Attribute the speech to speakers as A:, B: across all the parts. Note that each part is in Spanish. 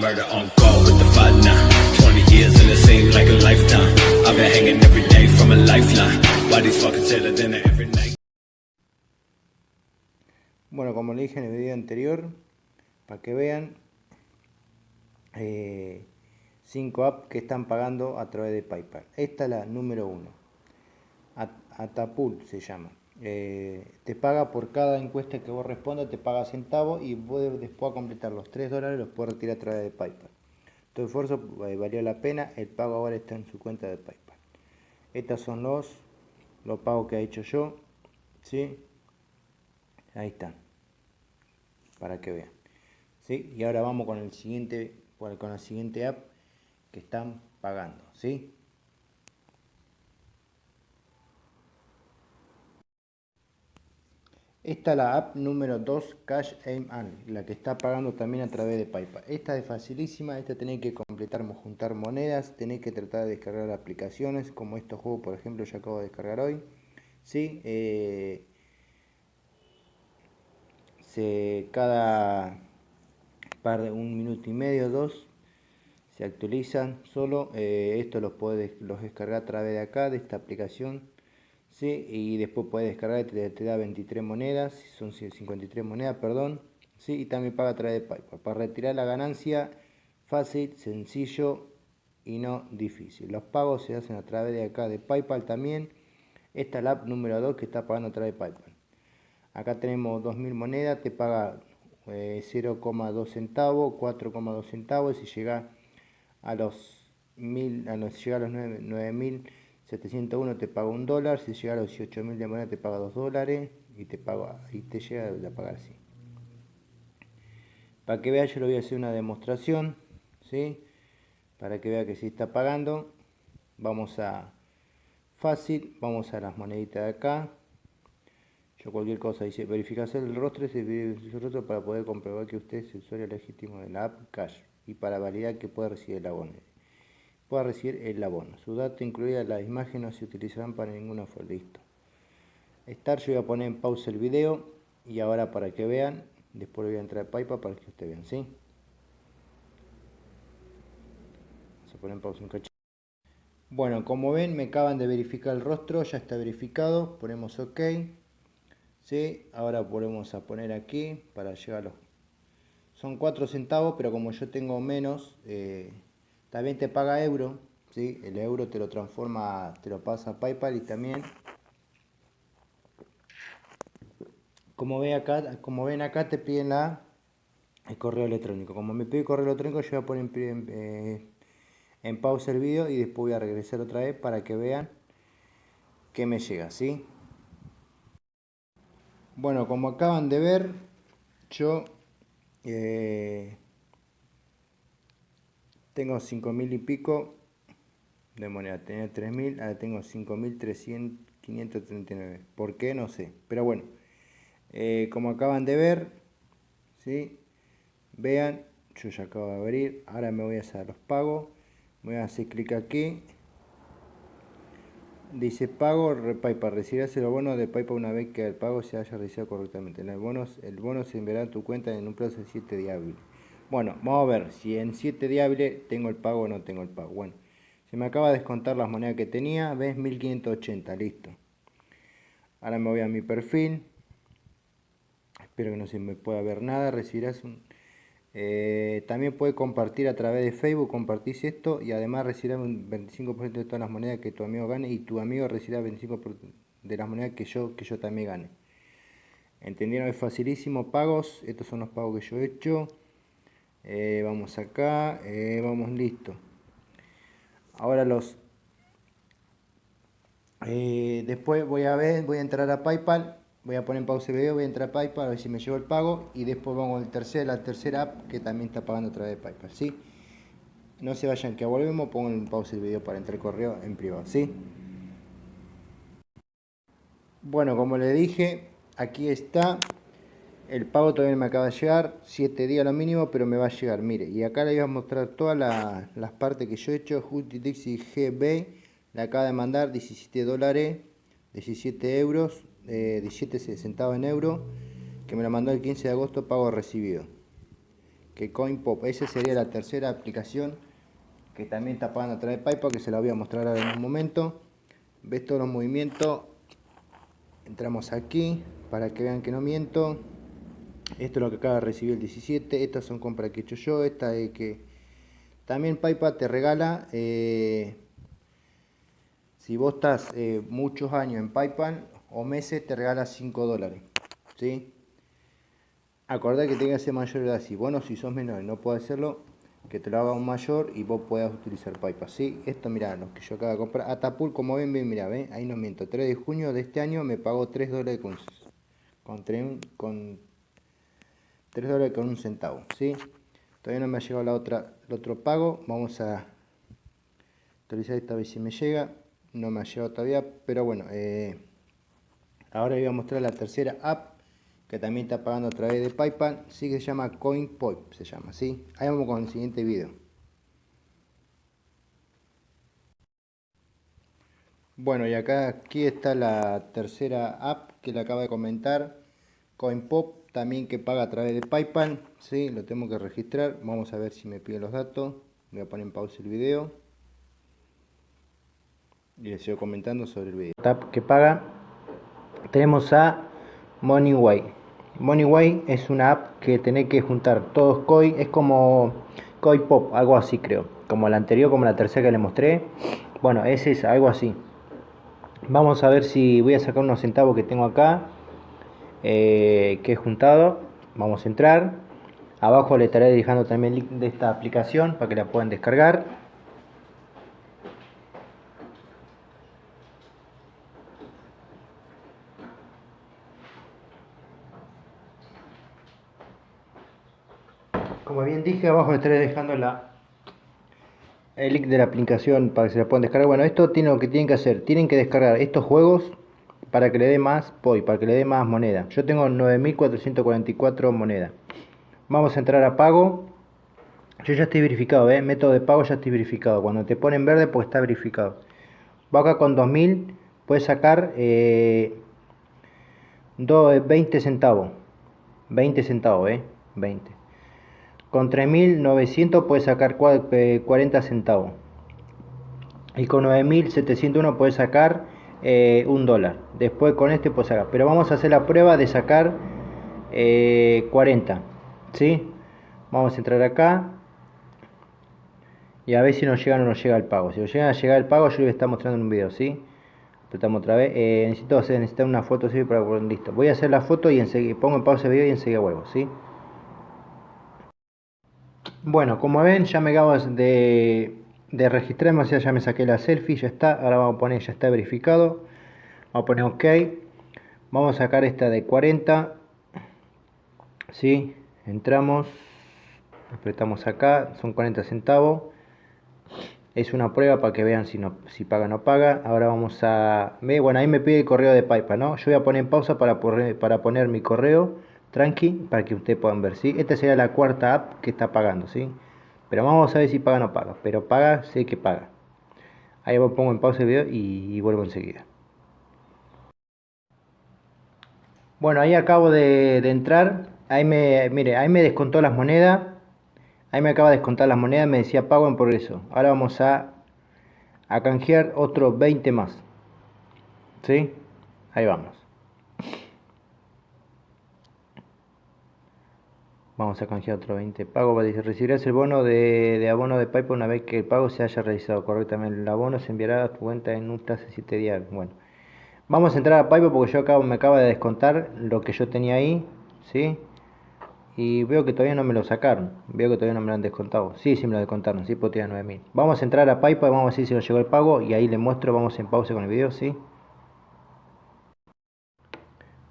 A: Murder on call with the fight now. 20 years like a lifetime. I've been hanging every day from every night?
B: Bueno, como le dije en el video anterior, para que vean, 5 eh, apps que están pagando a través de PayPal. Esta es la número 1. Atapul se llama. Eh, te paga por cada encuesta que vos respondas, te paga centavos y después a completar los 3 dólares los puedes retirar a través de PayPal. Tu esfuerzo eh, valió la pena, el pago ahora está en su cuenta de PayPal. Estos son los, los pagos que he hecho yo, ¿sí? Ahí están, para que vean. ¿sí? Y ahora vamos con el siguiente, con la siguiente app que están pagando, ¿sí? Esta es la app número 2 Cash Aim la que está pagando también a través de PayPal. Esta es facilísima, esta tenéis que completar, juntar monedas, tenéis que tratar de descargar aplicaciones, como estos juegos por ejemplo yo acabo de descargar hoy. ¿sí? Eh, se, cada par de un minuto y medio, dos, se actualizan solo. Eh, esto los puedes los descargar a través de acá, de esta aplicación ¿sí? y después puedes descargar, te, te da 23 monedas, son 53 monedas, perdón, ¿sí? y también paga a través de PayPal. Para retirar la ganancia, fácil, sencillo y no difícil. Los pagos se hacen a través de acá de PayPal también. Esta es la app número 2 que está pagando a través de PayPal. Acá tenemos 2.000 monedas, te paga 0,2 eh, centavos, 4,2 centavos. Si llega a los 1000, a los, llega a los 9.000 701 te paga un dólar, si llega a los 18.000 de moneda te paga 2 dólares y te, paga, y te llega a pagar así. Para que vea yo le voy a hacer una demostración, ¿sí? Para que vea que si está pagando, vamos a fácil, vamos a las moneditas de acá. Yo cualquier cosa dice verificar el rostro, el rostro para poder comprobar que usted es el usuario legítimo de la app Cash y para validar que puede recibir el abono pueda recibir el abono. Su dato incluida las imágenes no se utilizarán para ninguna fue listo. Estar, yo voy a poner en pausa el video y ahora para que vean, después voy a entrar a PayPal para que ustedes vean, ¿sí? A poner en pausa un. Bueno, como ven, me acaban de verificar el rostro, ya está verificado, ponemos OK. ¿Sí? Ahora volvemos a poner aquí para los... Son 4 centavos, pero como yo tengo menos, eh, también te paga euro, ¿sí? el euro te lo transforma, te lo pasa a PayPal y también, como, ve acá, como ven acá, te piden la, el correo electrónico. Como me pide el correo electrónico, yo voy a poner en, eh, en pausa el vídeo y después voy a regresar otra vez para que vean que me llega, ¿sí? Bueno, como acaban de ver, yo eh, tengo 5.000 y pico de moneda. Tenía 3.000, ahora tengo 5.539. ¿Por qué? No sé. Pero bueno, eh, como acaban de ver, ¿sí? vean, yo ya acabo de abrir. Ahora me voy a hacer los pagos. Voy a hacer clic aquí. Dice pago PayPal. Recibirás el bono de PayPal una vez que el pago se haya realizado correctamente. El bono, el bono se enviará a tu cuenta en un plazo de 7 días. Bueno, vamos a ver si en 7 días tengo el pago o no tengo el pago. Bueno, se me acaba de descontar las monedas que tenía. ¿Ves? 1580, listo. Ahora me voy a mi perfil. Espero que no se me pueda ver nada. Recibirás un... Eh, también puedes compartir a través de Facebook, compartís esto y además recibirás un 25% de todas las monedas que tu amigo gane y tu amigo recibirá 25% de las monedas que yo, que yo también gane. ¿Entendieron? Es facilísimo. Pagos. Estos son los pagos que yo he hecho. Eh, vamos acá, eh, vamos listo. Ahora los... Eh, después voy a ver, voy a entrar a PayPal, voy a poner en pausa el video, voy a entrar a PayPal a ver si me llevo el pago y después vamos al tercer, la tercera app que también está pagando a través de PayPal, ¿sí? No se vayan que volvemos, pongo en pausa el video para entrar el correo en privado, ¿sí? Bueno, como le dije, aquí está el pago todavía me acaba de llegar, 7 días lo mínimo, pero me va a llegar, mire. Y acá le voy a mostrar todas las partes que yo he hecho. Dixie GB le acaba de mandar 17 dólares, 17 euros, 17 centavos en euro, que me lo mandó el 15 de agosto, pago recibido. que CoinPop. Esa sería la tercera aplicación que también está pagando a través de PayPal, que se la voy a mostrar ahora en un momento. Ves todos los movimientos. Entramos aquí para que vean que no miento. Esto es lo que acaba de recibir el 17. Estas son compras que he hecho yo. Esta es que también PayPal te regala. Eh, si vos estás eh, muchos años en PayPal o meses, te regala 5 dólares. ¿sí? Acordá que tenga que ser mayor de edad. Si bueno, si sos menor y no puedes hacerlo, que te lo haga un mayor y vos puedas utilizar PayPal. ¿sí? Esto, mirá, los que yo acabo de comprar. Atapul, como ven, ven, mirá, ¿ven? ahí no miento. 3 de junio de este año me pagó 3 dólares con, con, 3, con 3 dólares con un centavo. ¿sí? Todavía no me ha llegado la otra, el otro pago. Vamos a actualizar esta vez si me llega. No me ha llegado todavía, pero bueno. Eh, ahora voy a mostrar la tercera app que también está pagando a través de PayPal, sí que se llama CoinPop, se llama, ¿sí? Ahí vamos con el siguiente video. Bueno, y acá aquí está la tercera app que le acaba de comentar, CoinPop, también que paga a través de PayPal, ¿sí? Lo tengo que registrar, vamos a ver si me pide los datos, voy a poner en pausa el video. Y les sigo comentando sobre el video. App que paga, tenemos a MoneyWay. MoneyWay es una app que tenés que juntar todos coin, es como CoinPop, algo así creo, como la anterior, como la tercera que le mostré. Bueno, ese es algo así. Vamos a ver si voy a sacar unos centavos que tengo acá, eh, que he juntado. Vamos a entrar. Abajo le estaré dejando también el link de esta aplicación para que la puedan descargar. Como bien dije, abajo estaré dejando la, el link de la aplicación para que se la puedan descargar. Bueno, esto tiene lo que tienen que hacer. Tienen que descargar estos juegos para que le dé más POI, para que le dé más moneda. Yo tengo 9444 monedas. Vamos a entrar a pago. Yo ya estoy verificado, ¿eh? método de pago ya estoy verificado. Cuando te ponen verde, pues está verificado. Va acá con 2000, puedes sacar eh, 20 centavos. 20 centavos, ¿eh? 20. Con 3.900 puedes sacar 40 eh, centavos. Y con 9.701 puedes sacar eh, un dólar. Después con este puedes sacar. Pero vamos a hacer la prueba de sacar 40. Eh, ¿Sí? Vamos a entrar acá. Y a ver si nos llega o no nos llega el pago. Si nos llega a llegar el pago, yo les voy a estar mostrando en un video, ¿sí? Apretamos otra vez. necesito hacer necesito una foto, ¿sí? Para, listo. Voy a hacer la foto y enseguida pongo en pausa el video y enseguida vuelvo, ¿sí? Bueno, como ven, ya me acabo de, de registrar, ya me saqué la selfie, ya está. Ahora vamos a poner, ya está verificado. Vamos a poner OK. Vamos a sacar esta de 40. ¿Sí? Entramos. Apretamos acá, son 40 centavos. Es una prueba para que vean si, no, si paga o no paga. Ahora vamos a... Bueno, ahí me pide el correo de PayPal, ¿no? Yo voy a poner en pausa para, para poner mi correo tranqui para que ustedes puedan ver, ¿sí? Esta sería la cuarta app que está pagando, ¿sí? Pero vamos a ver si paga o no paga. Pero paga, sé que paga. Ahí pongo en pausa el video y, vuelvo enseguida. Bueno, ahí acabo de, entrar. Ahí me, mire, ahí me descontó las monedas. Ahí me acaba de descontar las monedas. Me decía pago en progreso. Ahora vamos a, a canjear otros 20 más. ¿Sí? Ahí vamos. Vamos a canjear otro 20 pago. Recibirás el bono de, abono de PayPal una vez que el pago se haya realizado correctamente. El abono se enviará a tu cuenta en un plazo de 7 días. Bueno, vamos a entrar a PayPal porque yo acabo, me acaba de descontar lo que yo tenía ahí. ¿Sí? Y veo que todavía no me lo sacaron. Veo que todavía no me lo han descontado. Sí, sí me lo descontaron. Sí, porque tenía 9000. Vamos a entrar a PayPal. Vamos a ver si nos llegó el pago. Y ahí le muestro. Vamos en pausa con el video. ¿sí?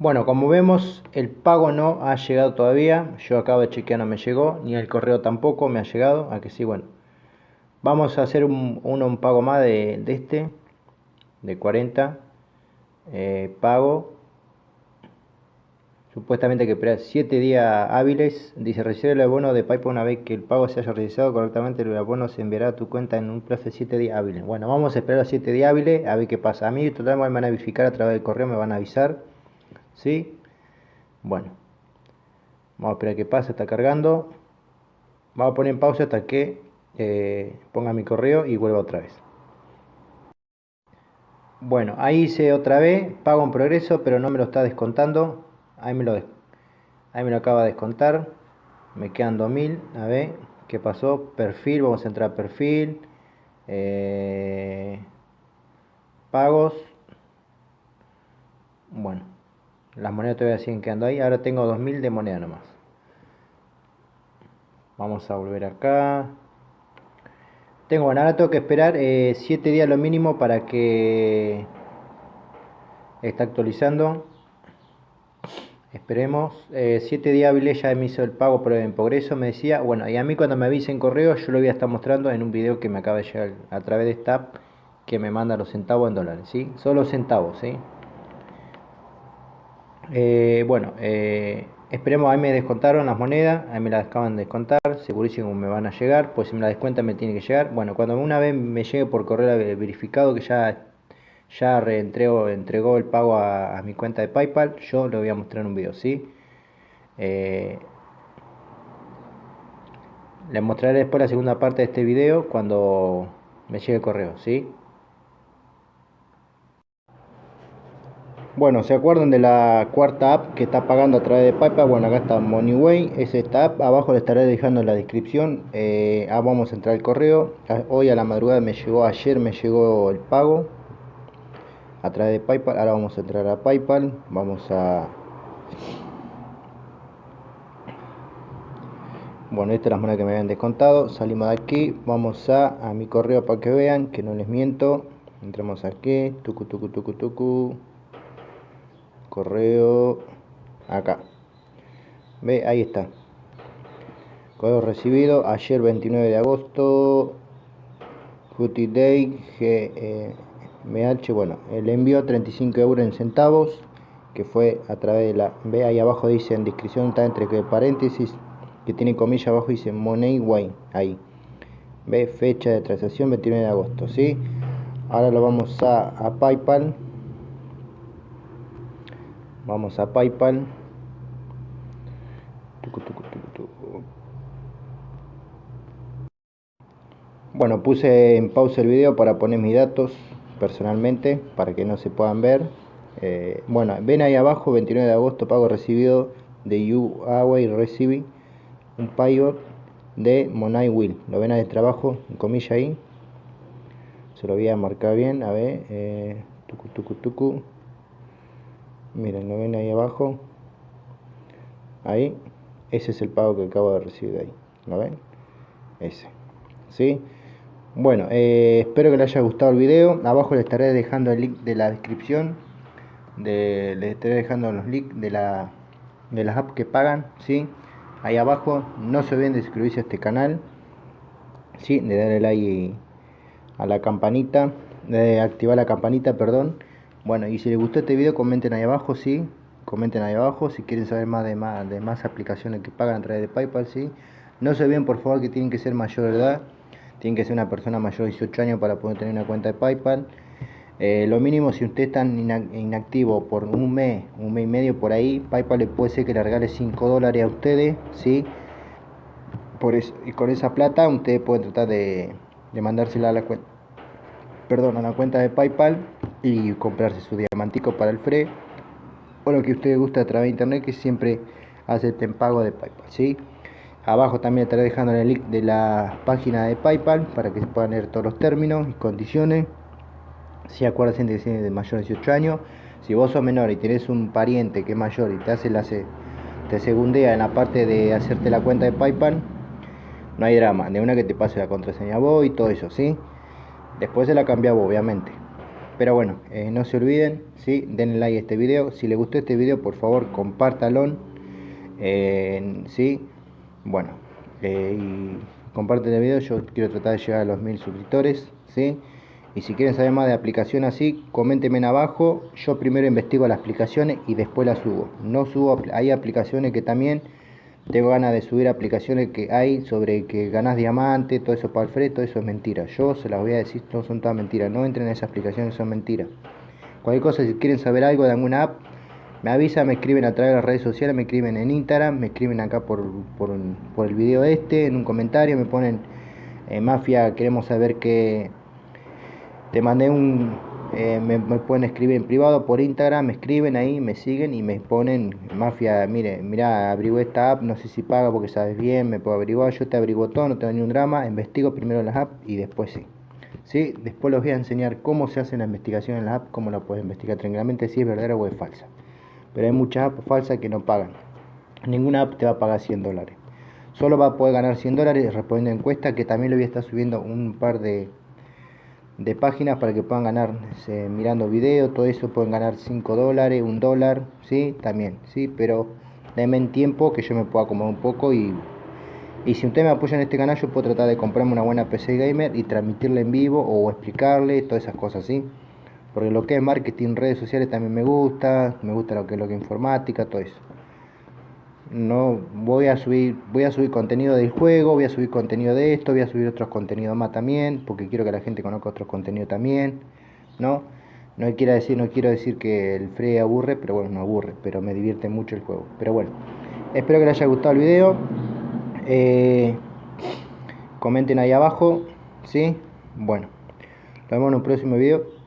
B: Bueno, como vemos, el pago no ha llegado todavía. Yo acabo de chequear, no me llegó. Ni el correo tampoco me ha llegado. A que sí, bueno. Vamos a hacer un, uno, un pago más de, este. De 40. Eh, pago. Supuestamente que esperar 7 días hábiles. Dice, recibe el abono de PayPal una vez que el pago se haya realizado correctamente. El abono se enviará a tu cuenta en un plazo de 7 días hábiles. Bueno, vamos a esperar a 7 días hábiles a ver qué pasa. A mí total me van a verificar a través del correo, me van a avisar ¿sí? Bueno, vamos a esperar que pase, está cargando. Vamos a poner en pausa hasta que eh, ponga mi correo y vuelva otra vez. Bueno, ahí hice otra vez, pago en progreso, pero no me lo está descontando. Ahí me lo, ahí me lo acaba de descontar. Me quedan 2000. A ver, ¿qué pasó? Perfil, vamos a entrar a perfil. Eh, pagos. Bueno, las monedas todavía siguen quedando ahí. Ahora tengo 2000 de moneda nomás. Vamos a volver acá. Tengo, bueno, ahora tengo que esperar 7 eh, días lo mínimo para que está actualizando. Esperemos. 7 eh, días hábiles ya me hizo el pago por en progreso, me decía. Bueno, y a mí cuando me avisen correo, yo lo voy a estar mostrando en un video que me acaba de llegar a través de esta app que me manda los centavos en dólares, ¿sí? Solo centavos, ¿sí? Eh, bueno, Esperemos, ahí me descontaron las monedas, ahí me las acaban de descontar, segurísimo me van a llegar, pues si me la descuentan me tiene que llegar. Bueno, cuando una vez me llegue por correo verificado que ya, ya reentregó, entregó el pago a, mi cuenta de Paypal, yo lo voy a mostrar en un video, ¿sí? Eh, les mostraré después la segunda parte de este video cuando me llegue el correo, ¿sí? Bueno, ¿se acuerdan de la cuarta app que está pagando a través de PayPal? Bueno, acá está Moneyway, es esta app, abajo le estaré dejando en la descripción. Eh, ah, vamos a entrar al correo. Ah, hoy a la madrugada me llegó, ayer me llegó el pago a través de PayPal. Ahora vamos a entrar a PayPal. Vamos a... Bueno, esta es la moneda que me habían descontado. Salimos de aquí, vamos a, a mi correo para que vean que no les miento. Entramos aquí, tucu, tucu, tucu, tucu correo acá. Ve ahí está. Correo recibido ayer 29 de agosto. Footy Day GMH bueno el envío 35 euros en centavos que fue a través de la ve ahí abajo dice en descripción está entre paréntesis que tiene comilla abajo dice Money Way ahí. Ve fecha de transacción 29 de agosto ¿sí? ahora lo vamos a, a Paypal vamos a Paypal. Bueno puse en pausa el video para poner mis datos personalmente para que no se puedan ver. Eh, bueno ven ahí abajo 29 de agosto pago recibido de Huawei recibí un payo de Monai Will. Lo ven ahí de trabajo en comilla ahí. Se lo voy a marcar bien a ver eh, tucu, tucu, tucu miren lo ven ahí abajo. Ahí. Ese es el pago que acabo de recibir ahí. Lo ven ese. ¿sí? bueno eh, espero que les haya gustado el video. Abajo les estaré dejando el link de la descripción. De, les estaré dejando los links de la de las apps que pagan ¿sí? ahí abajo. No se olviden de suscribirse a este canal. ¿sí? de darle like a la campanita. De activar la campanita perdón bueno, y si les gustó este video, comenten ahí abajo, sí. Comenten ahí abajo si quieren saber más de más, de más aplicaciones que pagan a través de PayPal, sí. No se olviden, por favor, que tienen que ser mayor de edad. Tienen que ser una persona mayor de 18 años para poder tener una cuenta de PayPal. Eh, lo mínimo, si usted está inactivo por un mes, un mes y medio por ahí, PayPal le puede ser que le regale 5 dólares a ustedes, ¿sí? Por eso, y con esa plata, ustedes pueden tratar de, de mandársela a la cuenta perdón, a la cuenta de PayPal y comprarse su diamantico para el FRE o lo que usted guste a través de internet que siempre acepten pago de PayPal, ¿sí? Abajo también estaré dejando el link de la página de PayPal para que se puedan leer todos los términos y condiciones. Si acuérdense de que de mayor de 18 años, si vos sos menor y tenés un pariente que es mayor y te hace la te segundea en la parte de hacerte la cuenta de PayPal, no hay drama, de una que te pase la contraseña vos y todo eso, ¿sí? Después se la cambiaba obviamente. Pero bueno, eh, no se olviden, ¿sí? denle like a este video. Si les gustó este video, por favor, compártalo. Eh, ¿sí? Bueno, eh, y comparten el video. Yo quiero tratar de llegar a los mil suscriptores. ¿sí? Y si quieren saber más de aplicación así, coméntenme en abajo. Yo primero investigo las aplicaciones y después las subo. No subo, hay aplicaciones que también tengo ganas de subir aplicaciones que hay sobre que ganas diamante, todo eso para el free, todo eso es mentira. Yo se las voy a decir, no son todas mentiras. No entren en esas aplicaciones, son mentiras. Cualquier cosa, si quieren saber algo de alguna app, me avisan, me escriben a través de las redes sociales, me escriben en Instagram, me escriben acá por, por, por el video este, en un comentario, me ponen eh, Mafia, queremos saber que te mandé un, eh, me, pueden escribir en privado por Instagram, me escriben ahí, me siguen y me ponen, Mafia, mire, mira, abrigo esta app, no sé si paga porque sabes bien, me puedo averiguar, yo te abrigo todo, no tengo ni un drama, investigo primero las apps y después sí. ¿Sí? Después les voy a enseñar cómo se hace la investigación en la app, cómo la puedes investigar tranquilamente, si es verdadera o es falsa. Pero hay muchas apps falsas que no pagan. Ninguna app te va a pagar 100 dólares. Solo va a poder ganar 100 dólares respondiendo a encuesta, que también le voy a estar subiendo un par de, de páginas para que puedan ganar mirando videos, todo eso pueden ganar 5 dólares, 1 dólar, ¿sí? También, ¿sí? Pero denme en tiempo que yo me pueda acomodar un poco y, y si usted me apoya en este canal yo puedo tratar de comprarme una buena PC gamer y transmitirla en vivo o explicarle todas esas cosas, ¿sí? Porque lo que es marketing, redes sociales también me gusta, me gusta lo que es lo que es informática, todo eso no voy a subir voy a subir contenido del juego voy a subir contenido de esto voy a subir otros contenidos más también porque quiero que la gente conozca otros contenidos también no no quiero decir no quiero decir que el free aburre pero bueno no aburre pero me divierte mucho el juego. Pero bueno espero que les haya gustado el video. Eh, comenten ahí abajo sí bueno nos vemos en un próximo video